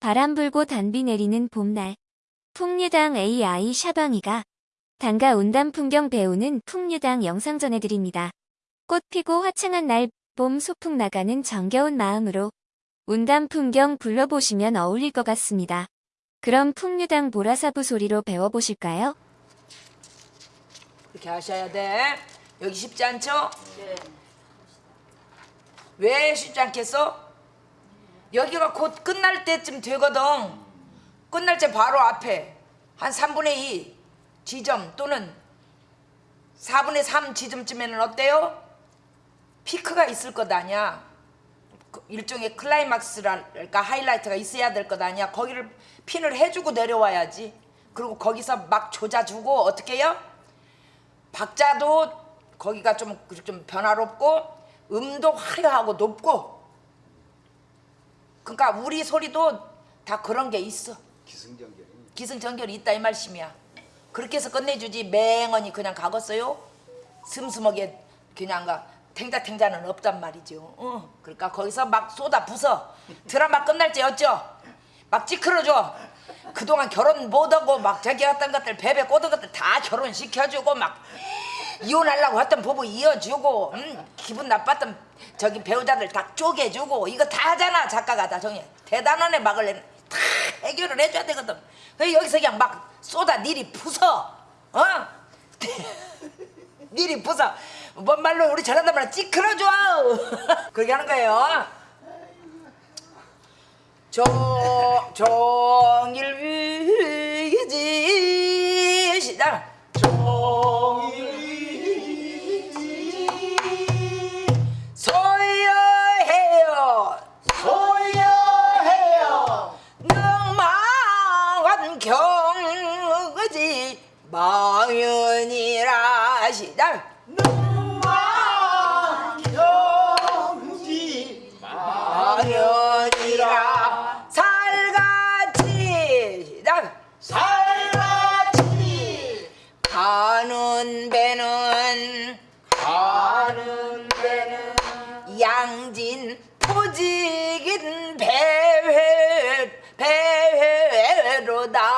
바람 불고 단비 내리는 봄날. 풍류당 AI 샤방이가 단가 온담 풍경 배우는 풍류당 영상 전해드립니다. 꽃 피고 화창한 날 봄 소풍 나가는 정겨운 마음으로 운담 풍경 불러보시면 어울릴 것 같습니다. 그럼 풍류당 보라사부 소리로 배워보실까요? 그렇게 하셔야 돼. 여기 쉽지 않죠? 왜 쉽지 않겠어? 여기가 곧 끝날 때쯤 되거든. 끝날 때 바로 앞에 한 3분의 2 지점 또는 4분의 3 지점쯤에는 어때요? 피크가 있을 것 아니야. 그 일종의 클라이막스랄까 하이라이트가 있어야 될 것 아니야. 거기를 핀을 해주고 내려와야지. 그리고 거기서 막 조자주고 어떻게 해요? 박자도 거기가 좀, 좀 변화롭고 음도 화려하고 높고 그러니까 우리 소리도 다 그런 게 있어. 기승전결이. 기승전결이 있다 이 말씀이야. 그렇게 해서 끝내주지. 맹언이 그냥 가겠어요? 슴슴하게 그냥 가. 탱자탱자는 없단 말이죠. 어. 그러니까 거기서 막 쏟아 부서 드라마 끝날 때였죠. 막 찌크러줘. 그동안 결혼 못하고 막 저기 했던 것들 베베 꼬던 것들 다 결혼시켜주고 막 이혼하려고 했던 부부 이어주고 음, 기분 나빴던 저기 배우자들 다 쪼개주고 이거 다 하잖아 작가가 다 정해. 대단하네 막을래는 다 해결을 해줘야 되거든. 왜 여기서 그냥 막 쏟아 니리 부서 어? 니리 부서. 뭔 말로 우리 저런단 말로 찌그러줘 그렇게 하는 거예요. 조, 종일 위지. 시작. 소여 배는 가는 데는 양진 포직인 배회 배회로다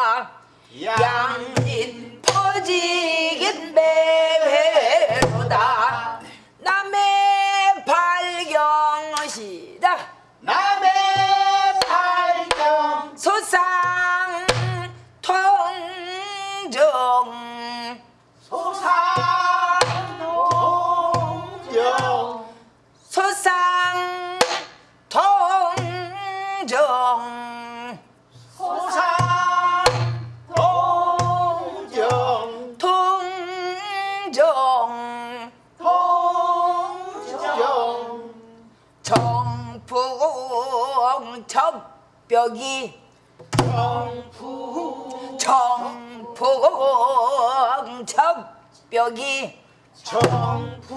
정풍 적벽이 정풍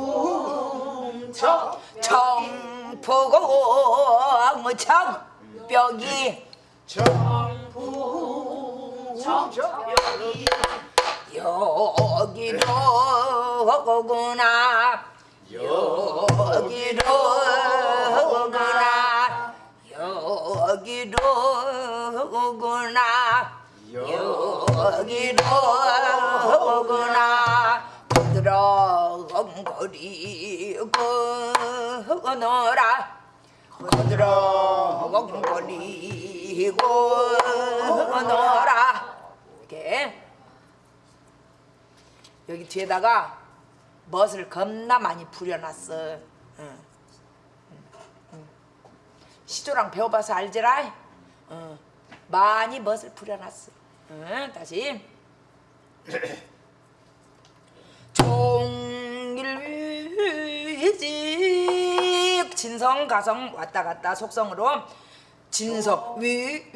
정 정풍 적벽이 정풍 정벽이 여기로 오구나. 여기로 오구나. 여기로 오구나. 여기로 거리고 노라 부드러움거리고 노라 이렇게 여기 뒤에다가 멋을 겁나 많이 부려놨어. 응. 응, 응. 시조랑 배워봐서 알지라. 응. 많이 멋을 부려놨어. 응, 다시. 종일위직 진성 가성 왔다 갔다 속성으로. 진성 위위지.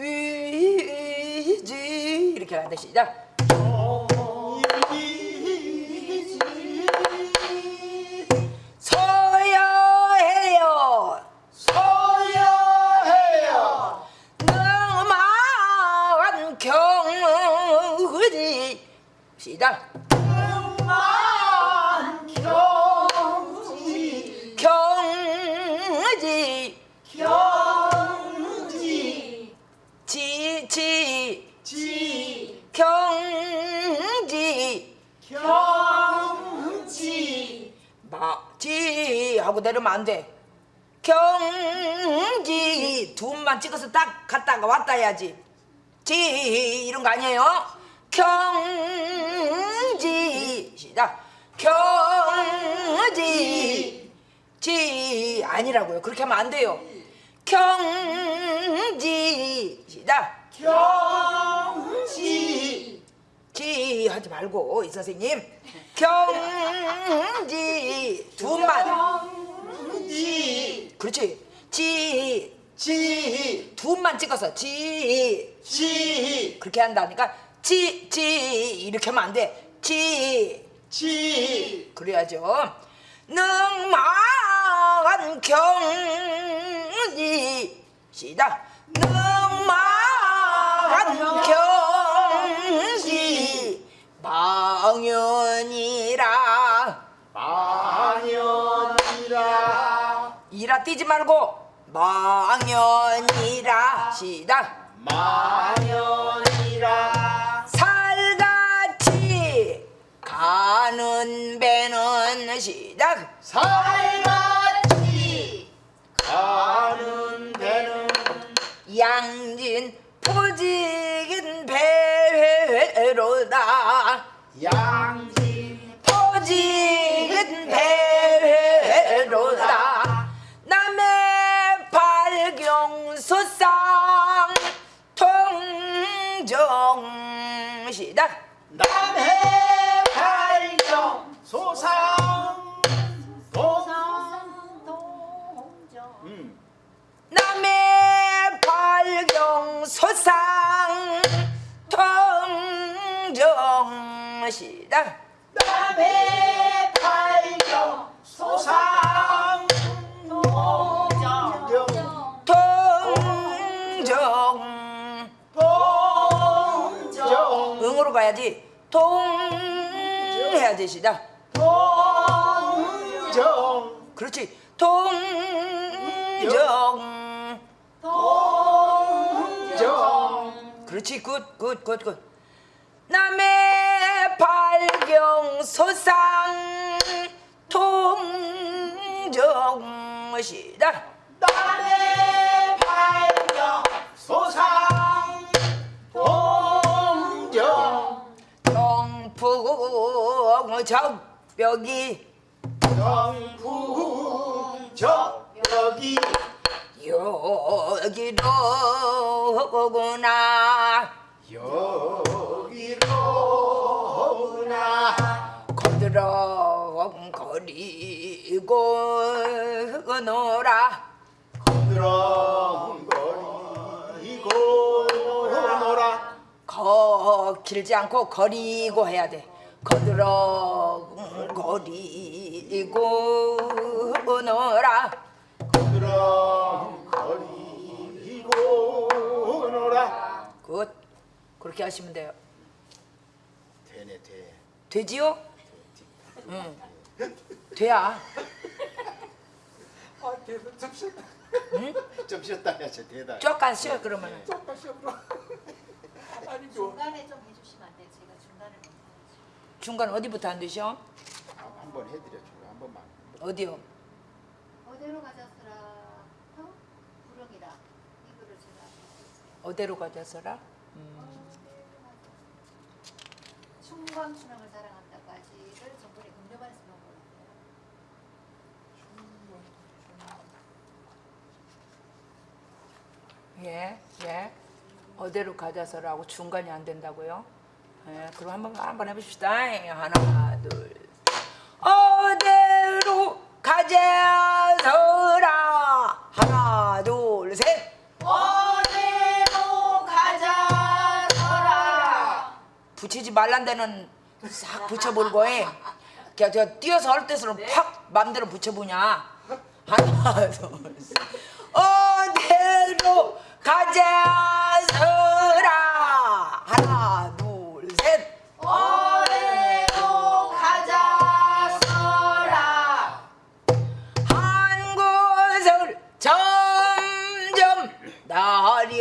이렇게 하는데 시작. 시작 내려면 안 돼. 경지 두만 찍어서 딱 갔다가 왔다 해야지. 지 이런 거 아니에요? 경지 시작. 경지 지 아니라고요. 그렇게 하면 안 돼요. 경지 시작. 경지 지 하지 말고 이 선생님 경지 두만 경 지. 그렇지. 지. 지. 두만 찍어서 지. 지. 그렇게 한다니까 지 지. 이렇게 하면 안 돼 지. 지. 그래야죠. 능망한 경지. 시작. 능망한 경지. 망연이 뛰지 말고 망연이라 시작. 망연이라. 살같이 가는 배는 시작. 살같이 가는 배는 양진 포직 시작. 남해 발경 소상 도정. 통정 동정. 응으로 가야지. 통 해야지 시작. 동정. 그렇지. 통정. 동정. 그렇지. 굿 굿 굿굿. 남의 발 경 소상 통정 시작 남의 발경 소상 동정 경풍 적벽이 영풍 적벽이 여기로구나. 여 거들어 거리고 노라 드렁거리고 노라 거 길지 않고 거리고 해야 돼. 거들어 거리고 노라. 드렁거리고 노라. 굿. 그렇게 하시면 돼요. 되네 돼. 되지요? 응 돼야 아, 대단 좀 쉬었다. 좀 쉬었다 해야지 대단. 쪼깐 쉬어 그러면은 잠깐 쉬었다. 아니 뭐 중간에 좀 해주시면 안 돼요? 제가 중간을 못 해가지고. 중간 어디부터 안 되셔? 한번 해드려 줘. 한 번만. 어디요? 어디로 가졌으라? 어? 부릉이라. 이거를 제가. 어디로 가져서라? 충광 춘향을 사랑한다 까지를 전번에 금요반에서 배운 거거든요. 예, 예. 어디로 가져서라고 중간이 안 된다고요? 예, 그럼 한번 한번 해봅시다. 예, 하나, 둘. 어디로 가져서라. 하나, 둘, 셋. 어디로 가자서라. 붙이지 말란 데는 싹 붙여볼고 해. 그냥 저 뛰어서 할 때서는 팍 맘대로 붙여보냐. 하나, 둘, 셋. 어디로 가져서라. 하나, 둘, 셋. 어디로 가자 서라. 한 곳을 점점 나려가니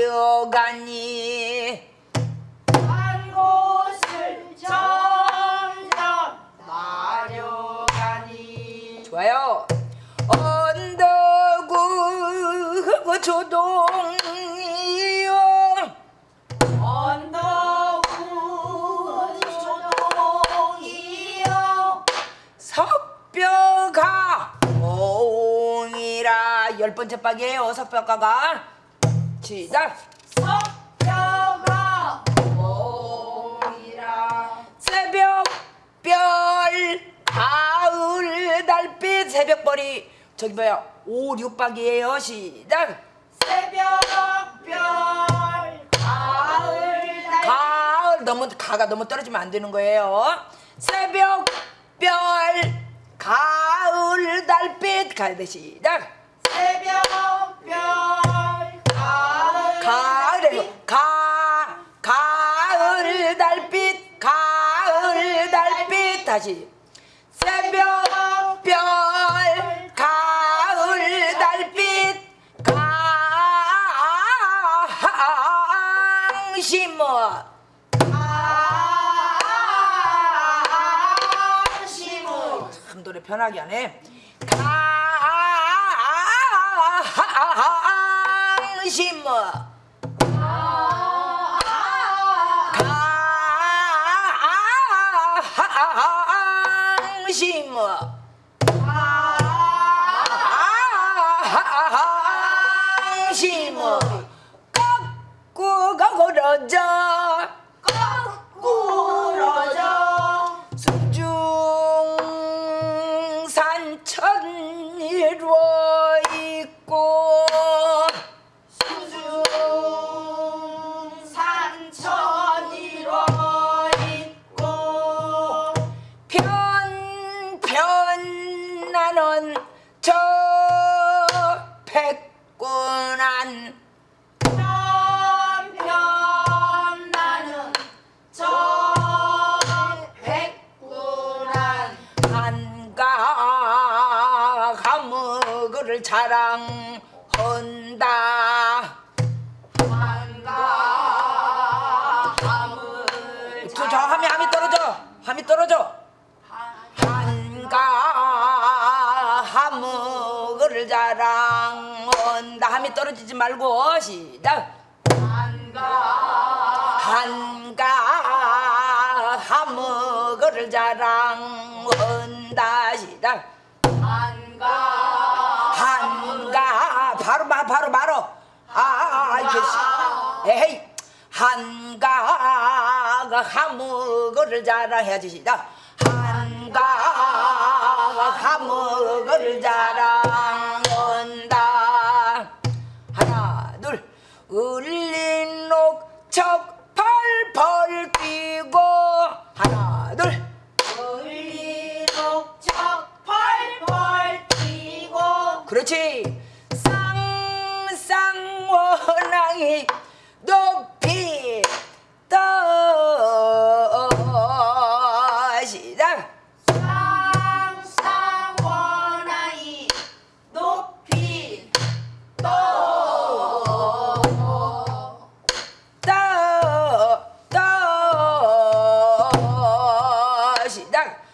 번째 박이에요 석벽가가. 시작. 석뼈가. 새벽 별 가을 달빛 새벽별이 저기 뭐야 5, 6박이에요. 시작. 새벽별 가을 날 가을. 너무 가가 너무 떨어지면 안 되는 거예요. 새벽 별 가을 달빛. 가야 돼. 시작 새벽별 가을 가 가을 달빛 가을 달빛. 다시. 새벽 별 가을 달빛. 강심어 참 노래 편하게 하네 강심어 강심어 강심어 꺾고 걸어져 가무그를 자랑한다. 한가 함을 저, 저 함이 함이 떨어져. 함이 떨어져. 한가 하무그를 자랑한다. 함이 떨어지지 말고 시작. 한가 하무그를 자랑한다. 시작. 한가 바로 바 바로 바로 아 이게 에이. 한가가 하무그를 자랑해야지 시작 한가 하무그를 자랑한다. 하나 둘. 울린 옥척 펄펄 뛰고. 하나 둘. 울리독적 펄펄 뛰고. 그렇지 시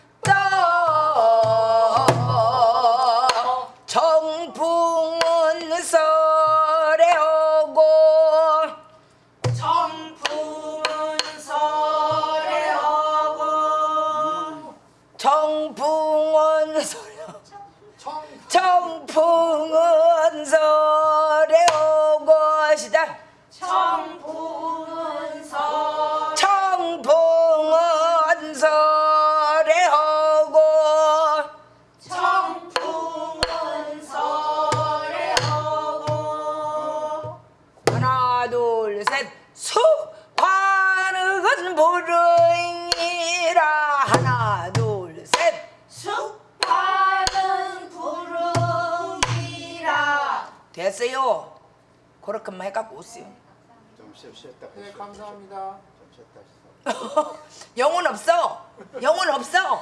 네. 감사합니다. 영혼 없어 영혼 없어